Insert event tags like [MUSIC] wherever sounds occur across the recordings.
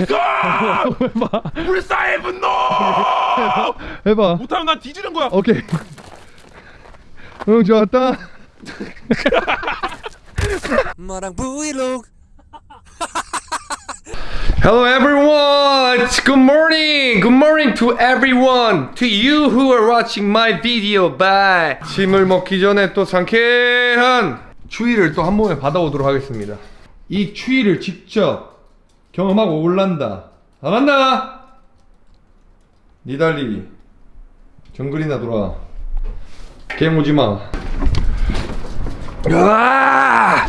해봐 불사의 분노 해봐 못하면 난 뒤지는 거야 오케이 응 좋았다 마랑 브이로그 Hello everyone! Good morning! Good morning to everyone! To you who are watching my video, bye! 침을 먹기 전에 또 상쾌한 추위를 또 한 몸에 받아오도록 하겠습니다. 이 추위를 직접 경험하고 올란다. 안 한다! 니달리 정글이나 돌아. 게임 오지 마. 아!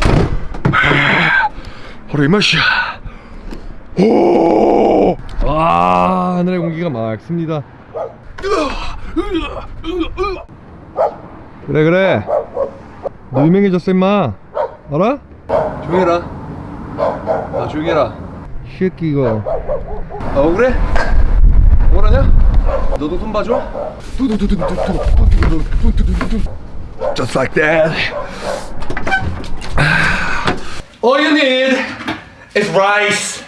바로 이 맛이야. 오! 와 하늘의 공기가 맑습니다. 그래 그래. 너 유명해졌어 임마. 알아? 조용해라. 아 조용해라. 이 새끼 이거. 아 억울해? 억울하냐? 너도 손 봐줘? Just like that. All you need is rice.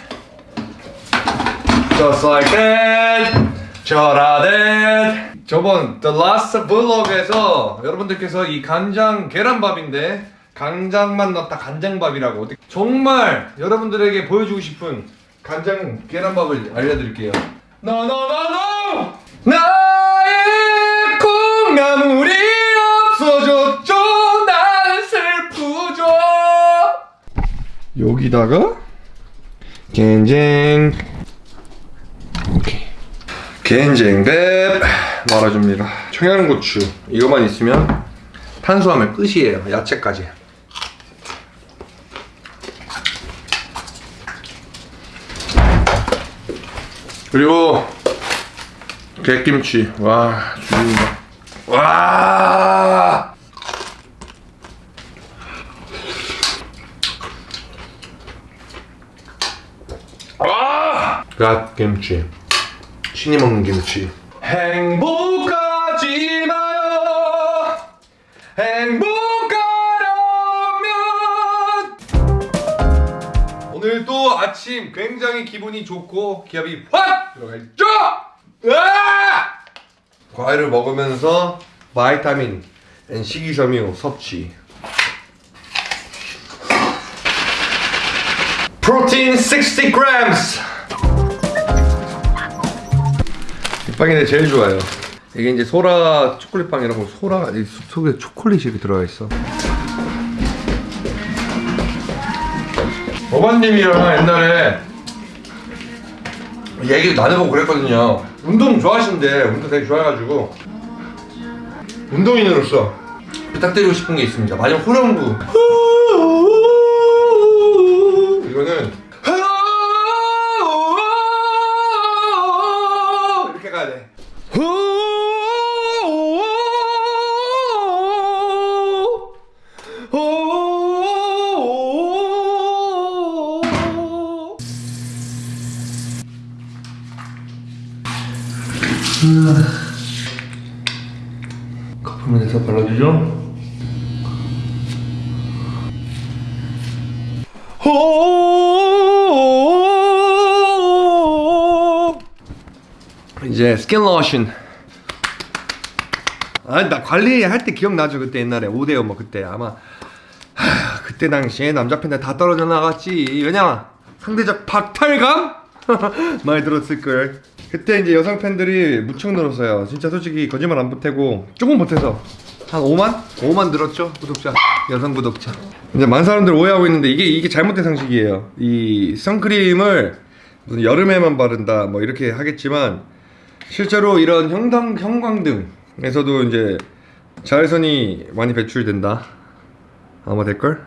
Just like that. 저라듯. 저번 The Last Vlog에서 여러분들께서 이 간장 계란밥인데 간장만 넣었다 간장밥이라고 정말 여러분들에게 보여주고 싶은 간장 계란밥을 알려드릴게요. No. 나의 콩나물이 없어졌죠. 나는 슬프죠. 여기다가 겐쟁 겐쟁백 말아줍니다 청양고추 이거만 있으면 탄수화물 끝이에요 야채까지 그리고 get김치. 와 죽인다. 와! 아! 갓김치. 신이 먹는 김치. 행복 아침 굉장히 기분이 좋고 기압이 확 들어가있죠 으아! 과일을 먹으면서 vitamin and 식이섬유 섭취 프로틴 60 grams. 이 빵이 내 제일 좋아요. 이게 이제 소라 초콜릿 빵이라고 소라가 이 속에 초콜릿이 들어가 있어. 어머님이랑 옛날에 얘기 나눠보고 그랬거든요. 운동 좋아하시는데 운동 되게 좋아해가지고 운동인으로서 부탁드리고 싶은 게 있습니다. 마지막 후렴구. 이거는 이렇게 가야 돼. 발라주죠. 이제 스킨 로션 아니 나 관리할 때 기억나죠? 그때 옛날에 5대5 뭐 그때. 아마 하, 그때 당시에 남자 팬들 다 떨어져 나갔지. 왜냐? 상대적 박탈감? [LAUGHS] 많이 들었을걸. 그때 이제 여성 팬들이 무척 늘었어요. 진짜 솔직히 거짓말 안 보태고 조금 보태서 한 5만? 5만 늘었죠 구독자. 여성 구독자. 이제 많은 사람들 오해하고 있는데 이게 이게 잘못된 상식이에요. 이 선크림을 무슨 여름에만 바른다 뭐 이렇게 하겠지만 실제로 이런 형광, 형광등에서도 이제 자외선이 많이 배출된다. 아마 될걸?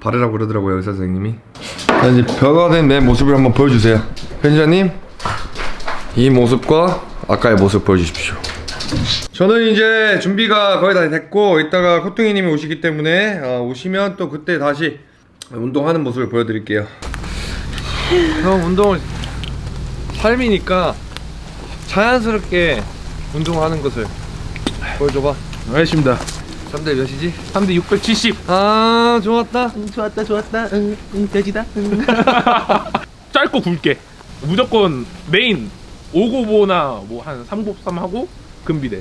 바르라고 그러더라고요 의사 선생님이. 자 이제 변화된 내 모습을 한번 보여주세요. 편집자님 이 모습과 아까의 모습 보여주십시오 저는 이제 준비가 거의 다 됐고 이따가 코뚱이님이 오시기 때문에 어, 오시면 또 그때 다시 운동하는 모습을 보여드릴게요. 형 운동을 삶이니까 자연스럽게 운동하는 것을 보여줘봐. 알겠습니다. 3대 몇이지? 3대 670 아 좋았다. 좋았다 좋았다. 응, 응 돼지다. 응. [LAUGHS] 짧고 굵게. 무조건 메인. 5고보나 뭐 한 3곱삼 하고 금비대.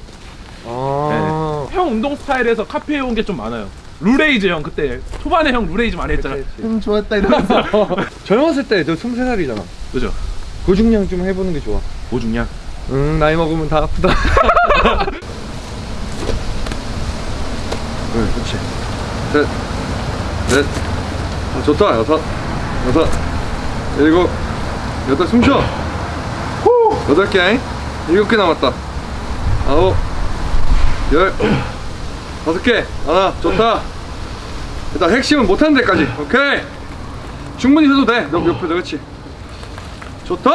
아. 형 운동 스타일에서 카페에 온게 좀 많아요. full raise 형 그때 초반에 형 full raise 많이 했잖아. 음 좋았다 이러면서. [LAUGHS] 젊었을 때 저 23살이잖아. 그죠. 고중량 좀 해보는 게 좋아. 고중량? 응 나이 먹으면 다 아프다. [LAUGHS] 응 그렇지. 셋 넷. 아, 좋다. 여섯. 여섯. 일곱. 여덟. 숨 쉬어. 후! 여덟 개. 일곱 개 남았다 아홉 열 다섯 개. 하나 좋다. 일단 핵심은 못하는 데까지. 오케이. 충분히 해도 돼너 옆에 그렇지? 좋다!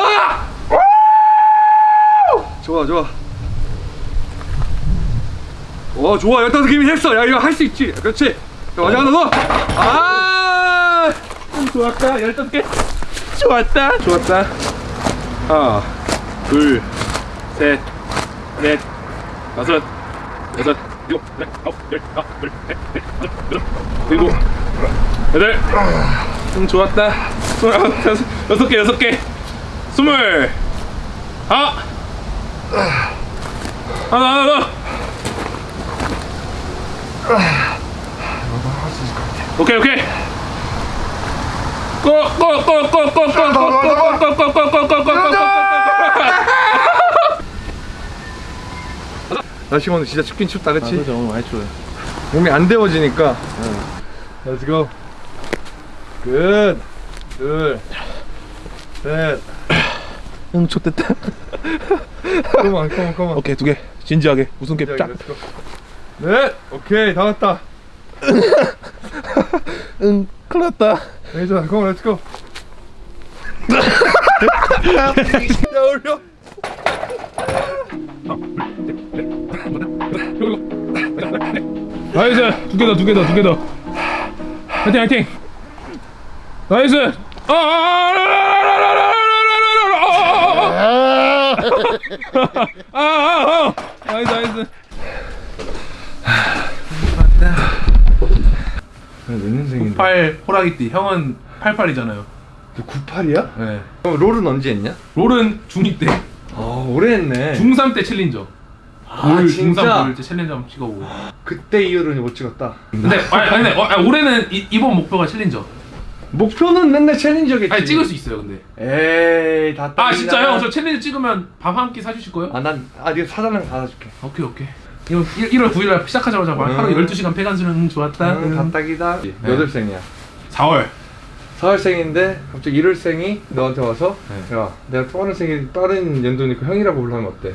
좋아 좋아. 어 좋아. 열다섯 개이면 했어. 야 이거 할 수 있지. 그렇지? 자, 마지막 하나 더. 아! 좋았다. 15개. 좋았다. 좋았다. 하나 둘셋넷 다섯 여섯 일곱 아홉 열 아홉 여섯 일곱 여덟 음 좋았다 스물아홉 여섯 개 여섯 개 스물 아 하나 하나 더 오케이 오케이 날씨가 오늘 진짜 춥긴 춥다 그치? 그렇죠. 오늘 많이 추워요. 몸이 안 데워지니까. Let's go. Good. 둘셋 [CLEARS THROAT] 응 좋댔다. [LAUGHS] Come on come on come on. 오케이 두 개. 진지하게. 웃음캡 쫙. Let's go. 넷 오케이 다 왔다. [LAUGHS] 응, 큰일 났다. on let's go. [LAUGHS] 야 올려 nice! 두개 더, 두개 더, 두개 더. 화이팅, 화이팅! Nice! 아, 아, 아, 아, 아, 아, 아, nice, nice. 몇 년생인데 98 호랑이띠. 형은 88이잖아요. 너 98이야? 네. 그럼 롤은 언제 했냐? 롤은 중2 때. 아 오래 했네 중3 때 챌린저. 아롤 진짜? 중3 롤때 챌린저 한번 찍어보고. 그때 이후로는 못 찍었다 근데, 아니, 아니, 어, 아니, 올해는 이, 이번 목표가 챌린저. 목표는 맨날 챌린저겠지 아니, 찍을 수 있어요, 근데. 에이 다 아, 진짜 형, 저 챌린저 찍으면 밥 한 끼 사주실 거예요? 아난 아 네가 사달라면 다 사줄게 오케이 오케이 이거 1월 9일날 시작하자마자 음. 하루 12시간 폐간수는 응, 좋았다 응, 다 딱이다 몇 월생이야? 4월 4월생인데 갑자기 1월생이 너한테 와서 네. 야 내가 빠른 생일 빠른 연도니까 형이라고 불러면 어때?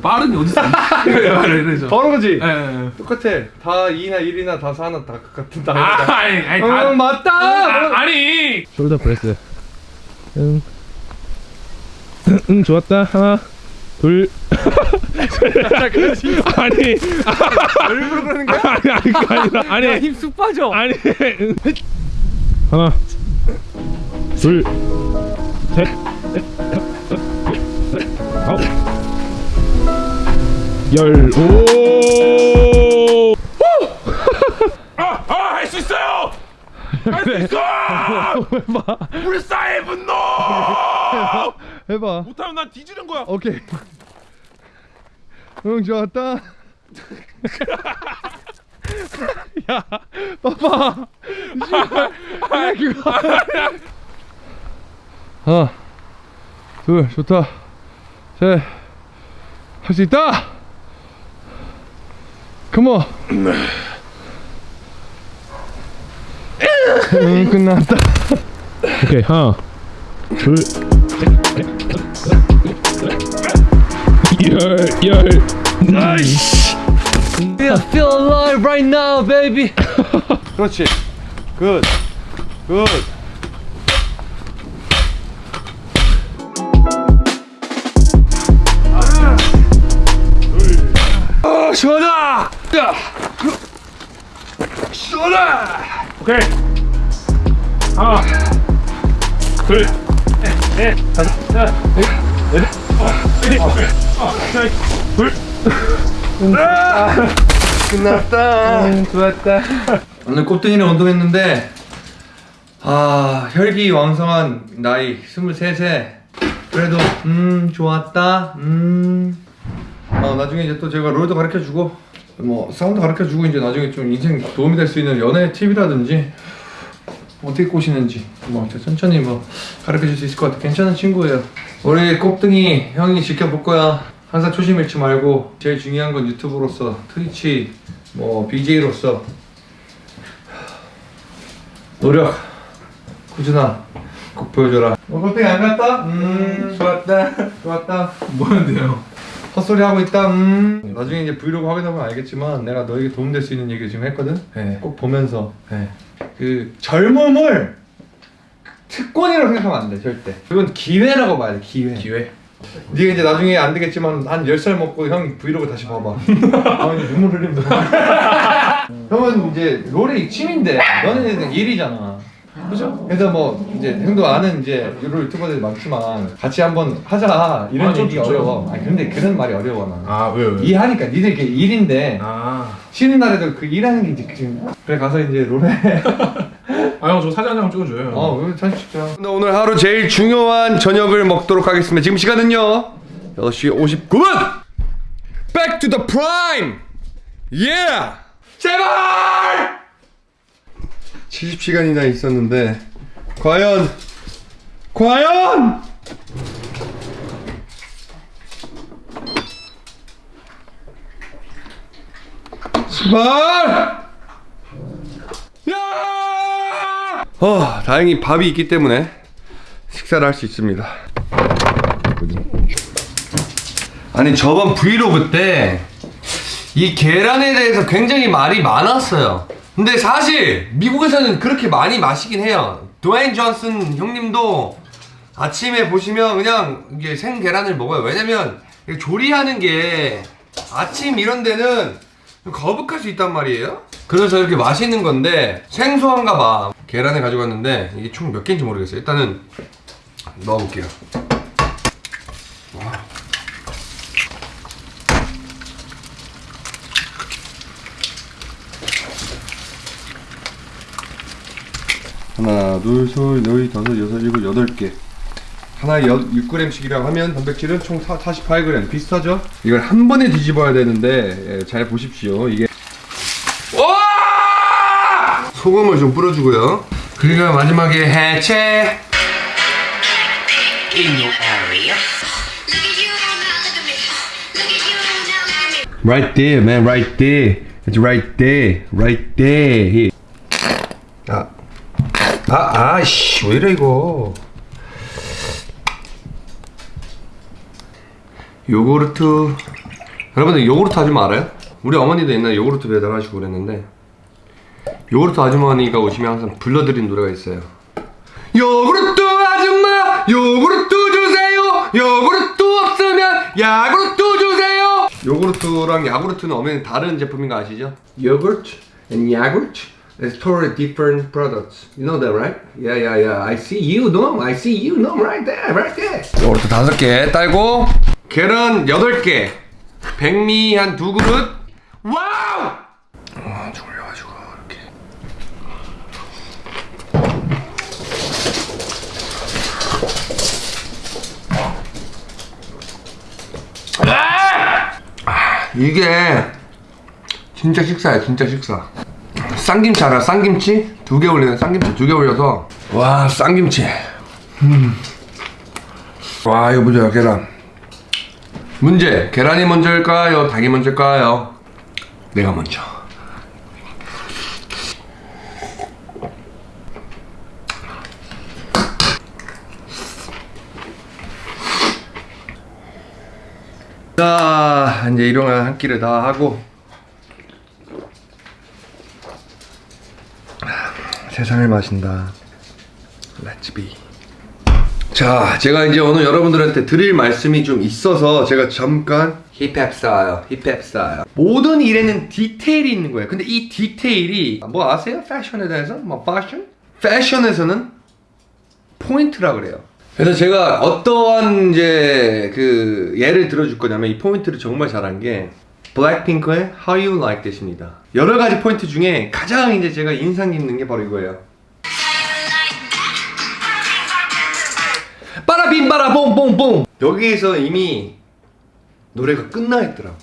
빠름이 어딨어? [LAUGHS] 이래 이래 이래죠. 바로 거지? 예, 예, 예. 똑같아. 다 2나 1이나 다 4나 다 같은 다 아 아니 아니 다 어, 맞다! 아, 아니. shoulder press 응. 응, 응 좋았다. 하나 둘. [LAUGHS] 아니. 일부러 그러는 거야? 아니 아니 그거 아니라. 아니. 힘쑥 빠져. 아니. 응. 하나 둘셋. 아홉 열오. 아할 수 있어요! 할 수 있어! 불사의 분노! 해봐. 못하면 난 뒤지는 거야. 오케이. 응 좋았다. 야 봐봐. 아 그거 하나 둘 좋다. 셋. 할 수 있다 컴온 응 끝났다 오케이 하나 둘열열 나이스 I feel alive right now, baby. 그렇지 굿 굿. 아 시원하다 야! 시원하 오케이. 하나 둘 넷 다섯 여섯 일곱 여덟 둘 끝났다. 좋았다. 오늘 꽃등이랑 운동했는데 아 혈기 왕성한 나이 23세 그래도 음 좋았다. 음. 어, 나중에 이제 또 제가 롤도 가르쳐주고 뭐 사운드 가르쳐주고 이제 나중에 좀 인생 도움이 될 수 있는 연애 팁이라든지 어떻게 꼬시는지 뭐 천천히 뭐 가르쳐줄 수 있을 것 같아. 괜찮은 친구예요. 우리 꼽등이 형이 지켜볼 거야. 항상 초심 잃지 말고 제일 중요한 건 유튜브로서 트위치 뭐 BJ로서. 노력. 꾸준아 꼭 보여줘라. 어 꼽등이 안 갔다? 음 좋았다. 좋았다. 뭐하는데요? 헛소리 하고 있다 음. 나중에 이제 브이로그 확인하면 알겠지만 내가 너에게 도움될 수 있는 얘기 지금 했거든? 네. 꼭 보면서. 그 젊음을 특권이라고 생각하면 안 돼 절대. 그건 기회라고 봐야 돼 기회. 기회. 네가 이제 나중에 안 되겠지만 한 10살 먹고 형 브이로그 다시 봐봐. [LAUGHS] 아 이제 눈물 흘린다. [LAUGHS] 형은 이제 롤이 취미인데. 너는 일이잖아 그죠? 그래서 뭐 이제 형도 아는 이제 롤 유튜버들 많지만 같이 한번 하자 이런 아, 좀 얘기가. 어려워 아니 근데 그런 말이 어려워 나 아 왜요? 왜요? 이해하니까 니들 이게 일인데 아. 쉬는 날에도 그 일하는 게 이제 지금 그래 가서 이제 롤해 [LAUGHS] 아형 저 사진 한 장 찍어줘요. 어, 왜 사진 찍자. 오늘 하루 제일 중요한 저녁을 먹도록 하겠습니다. 지금 시간은요. 6시 59분! Back to the prime! Yeah! 제발! 70시간이나 있었는데 과연 과연 제발! 야! 어, 다행히 밥이 있기 때문에 식사를 할 수 있습니다. 아니 저번 브이로그 때 이 계란에 대해서 굉장히 말이 많았어요. 근데 사실 미국에서는 그렇게 많이 마시긴 해요. 드웨인 존슨 형님도 아침에 보시면 그냥 이게 생 계란을 먹어요. 왜냐면 조리하는 게 아침 이런 데는 거북할 수 있단 말이에요. 그래서 이렇게 맛있는 건데 생소한가 봐. 계란을 가져갔는데 이게 총 몇 개인지 모르겠어요. 일단은 넣어볼게요. 하나, 둘, 셋, 넷, 다섯, 여섯, 일곱, 여덟 개. 하나에 6g씩이라고 하면 단백질은 총 48g 비슷하죠? 이걸 한 번에 뒤집어야 되는데 예, 잘 보십시오 이게 와! 소금을 좀 뿌려주고요 그리고 마지막에 해체. Right there man right there It's right there right there 아, 아, 아이씨 왜 이래 이거? 요구르트. 여러분들 요구르트 아줌마 알아요? 우리 어머니도 옛날에 요구르트 배달하시고 그랬는데 요구르트 아주머니가 오시면 항상 불러드린 노래가 있어요. 요구르트 아줌마 요구르트 주세요! 요구르트 없으면 야구르트 주세요! 요구르트랑 야구르트는 어머니 다른 제품인 거 아시죠? 요구르트 야구르트 totally different products. You know that, right? Yeah, yeah, yeah. I see you, no. I see you, no. Right there, right there. 요구르트 다섯 개 딸고 계란 여덟 개, 백미 한 두 그릇. Wow! 아, 졸려가지고 이렇게. 아, 이게 진짜 식사야, 진짜 식사. 쌍김치 알아? 쌍김치? 두 개 올리는 쌍김치 두 개 올려서 와 쌍김치 음. 와 이거 보자 계란 문제 계란이 먼저일까요? 닭이 먼저일까요? 내가 먼저 자 이제 일용할 한 끼를 다 하고 세상을 마신다. Be. 자, 제가 이제 오늘 여러분들한테 드릴 말씀이 좀 있어서 제가 잠깐 힙합 스타일, 힙합 스타일. 모든 일에는 디테일이 있는 거예요. 근데 이 디테일이 뭐 아세요? 패션에 대해서? 뭐 패션? 패션에서는 포인트라 그래요. 그래서 제가 어떠한 이제 그 예를 들어줄 거냐면 이 포인트를 정말 잘한 게 블랙핑크의 How You Like That입니다. 여러가지 포인트 중에 가장 이제 제가 인상 깊는 게 바로 이거예요. 빠라빔 빠라 뽕뽕뽕. 여기에서 이미 노래가 끝나 있더라고.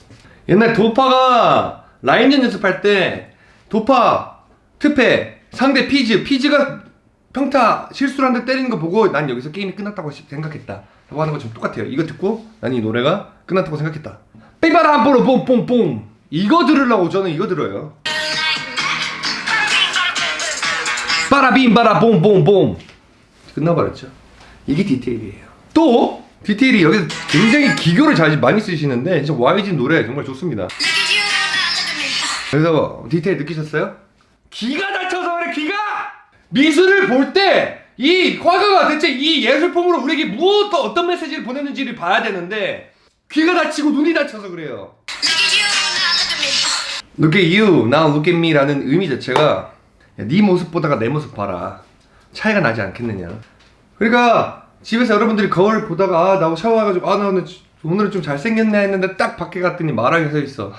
옛날 도파가 라인전 연습할 때 도파, 트페, 상대 피즈 피즈가 평타 실수를 한대 때리는 거 보고 난 여기서 게임이 끝났다고 생각했다. 라고 하는 것처럼 똑같아요. 이거 듣고 난 이 노래가 끝났다고 생각했다. 삐바라 뽀로. 뽕뽕뽕. 이거 들으려고 저는 이거 들어요. 빠라빔바라 뽕뽕뽕. 끝나버렸죠. 이게 디테일이에요. 또? 디테일이 여기서 굉장히 기교를 잘 많이 쓰시는데 진짜 YG 노래 정말 좋습니다. 그래서 디테일 느끼셨어요? 기가 다쳐서 그래 기가! 미술을 볼 때 이 화가가 대체 이 예술품으로 우리에게 무엇 어떤 메시지를 보내는지를 봐야 되는데 귀가 다치고 눈이 다쳐서 그래요. look at you. Now, look at me. Me라는 의미 자체가 야, 네 모습 보다가 내 모습 봐라. 차이가 나지 않겠느냐. 그러니까 집에서 여러분들이 거울 보다가 아, 나 샤워해가지고 아 나 오늘, 오늘은 좀 잘생겼네 했는데 딱 밖에 갔더니 마랑이 서 있어.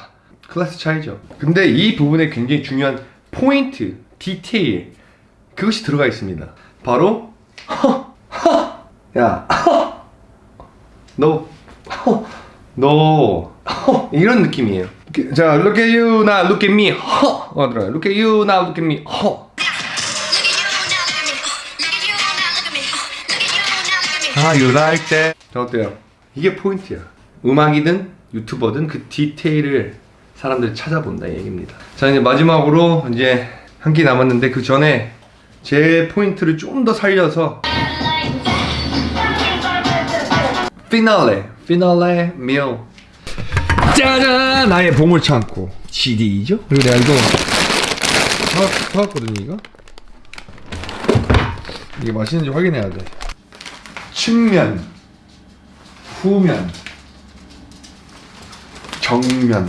클래스 차이죠. 근데 이 부분에 굉장히 중요한 포인트, 디테일 그것이 들어가 있습니다. 바로 [LAUGHS] 허, 허, 야, 허, [LAUGHS] 너, 허, 너, 허, 이런 느낌이에요. 자, look at you, now look at me, 허, 어, 들어요. Look at you, now look at me, 허. Uh. Uh. 아, you like that. 자, 어때요? 이게 포인트야. 음악이든 유튜버든 그 디테일을 사람들이 찾아본다 이 얘기입니다. 자, 이제 마지막으로 이제 한개 남았는데 그 전에 제 포인트를 좀 더 살려서 피날레, 피날레 밀. 짜잔! 나의 보물 창고. CD죠? 그리고 내가 이거 사, 사왔거든요 이거? 이게 맛있는지 확인해야 돼. 측면. 후면. 정면.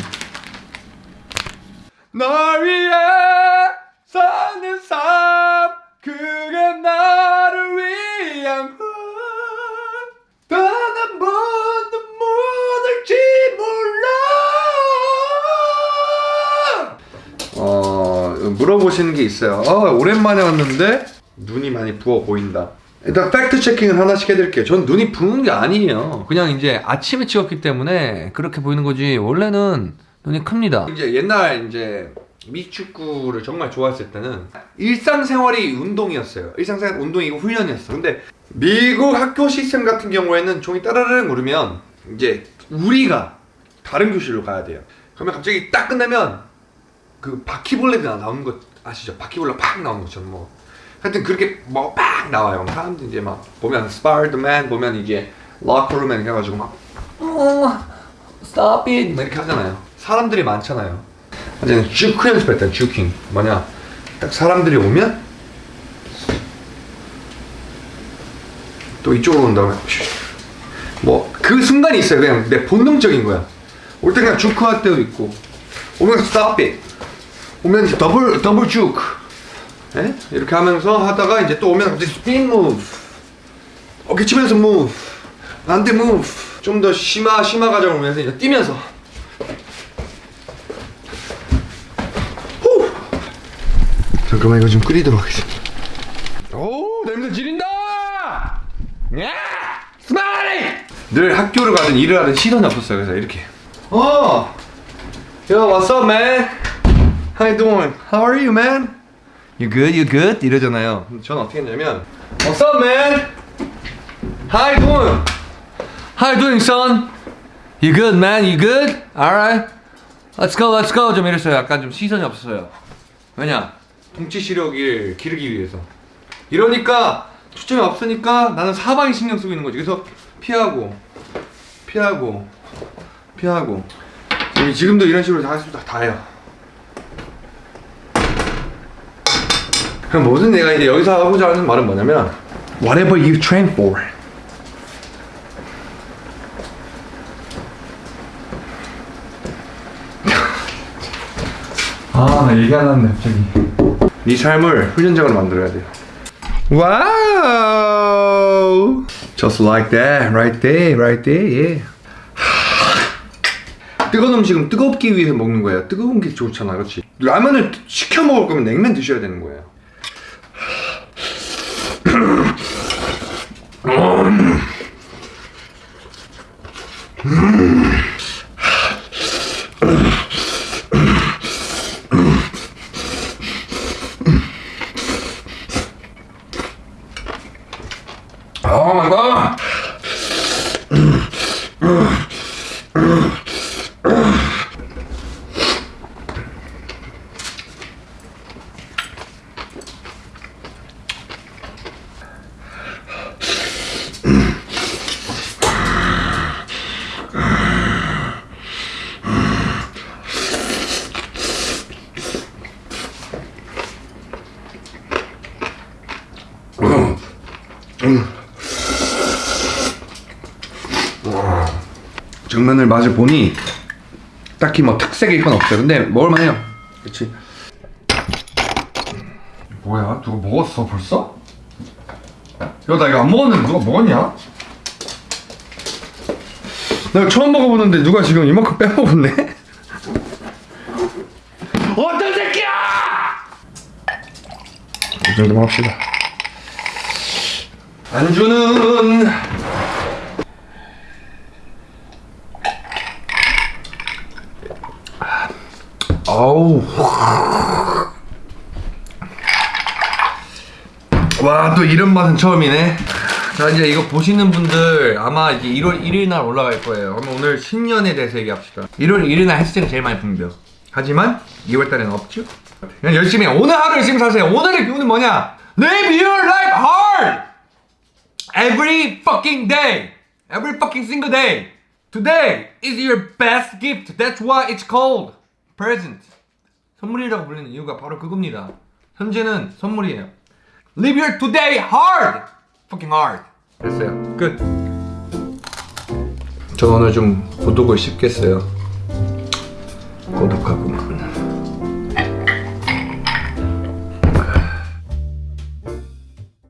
널 위해 사는 삶 그게 나를 위한 물어보시는 게 있어요 어 오랜만에 왔는데 눈이 많이 부어 보인다 일단 팩트 체킹을 하나씩 해드릴게요 전 눈이 부은 게 아니에요 그냥 이제 아침에 찍었기 때문에 그렇게 보이는 거지 원래는 눈이 큽니다. 이제 옛날 이제 미축구를 정말 좋아했을 때는 일상생활이 운동이었어요. 일상생활 운동이고 훈련이었어. 근데 미국 학교 시스템 같은 경우에는 종이 따라르르 누르면 이제 우리가 다른 교실로 가야 돼요. 그러면 갑자기 딱 끝나면 그 바퀴벌레가 나오는 거 아시죠? 바퀴벌레 팍 나오는 것처럼 뭐 하여튼 그렇게 뭐 팍 나와요. 사람들 이제 막 보면 스파르드맨 보면 이게 락커룸맨 해가지고 막 어, stop it 막 이렇게 하잖아요. 사람들이 많잖아요. 이제는 주크 연습했다 주킹 뭐냐 딱 사람들이 오면 또 이쪽으로 온 다음에 뭐 그 순간이 있어요 그냥 내 본능적인 거야 올 때 그냥 juke 할 때도 있고 오면 stop it 오면 double double juke 예? 이렇게 하면서 하다가 이제 또 오면 갑자기 spin move 어깨 치면서 move 안돼 move 좀 더 심화 심화 과정을 오면서 이제 뛰면서 잠깐만 이거 좀 끓이도록 하겠습니다. 오 냄새 지린다. 야 스마일이. 늘 학교를 가든 일을 하든 시선이 없었어요. 그래서 이렇게. 어. What's up, man? How you doing? How are you, man? You good? You good? 이러잖아요. 저는 어떻게 했냐면 What's up, man? How you doing? How you doing, son? You good, man? You good? Alright. Let's go, let's go. 좀 이랬어요. 약간 좀 시선이 없었어요. 왜냐? 동치 시력을 기르기 위해서. 이러니까 초점이 없으니까 나는 사방에 신경 쓰고 있는 거지. 그래서 피하고, 피하고, 피하고. 지금- 지금도 이런 식으로 다, 다, 다 해요. 그럼 모든 내가 이제 여기서 하고자 하는 말은 뭐냐면 Whatever you train for. 아, 나 얘기 안 했네, 갑자기. 네 삶을 훈련장으로 만들어야 돼요. 와우! Just like that, right there, right there, yeah. 뜨거운 음식은 뜨겁기 위해 먹는 거예요. 뜨거운 게 좋잖아, 그렇지? 라면을 시켜 먹을 거면 냉면 드셔야 되는 거예요. 맛을 보니 딱히 뭐 특색일 건 없어요. 근데 먹을만해요. 그렇지. 뭐야? 누가 먹었어 벌써? 야, 나 이거 안 먹었는데 누가 먹었냐? 나 처음 먹어보는데 누가 지금 이만큼 빼먹었네? [LAUGHS] 어떤 새끼야! 이 정도만 합시다. 안주는 아우 와 또 이런 맛은 처음이네. 자 이제 이거 보시는 분들 아마 이제 1월 1일 날 올라갈 거예요. 그럼 오늘 신년에 대해서 얘기합시다. 1월 1일 날 해스팅을 제일 많이 붐벼. 하지만 2월 달에는 없죠. 그냥 열심히 해. 오늘 하루 열심히 사세요. 오늘의 교훈은 뭐냐? Live your life hard! Every fucking day. Every fucking single day. Today is your best gift. That's why it's called present. 선물이라고 불리는 이유가 바로 그겁니다. 현재는 선물이에요. Live your today hard! Fucking hard. 됐어요. 끝. 저 오늘 좀 고독을 씹겠어요. 고독하구만.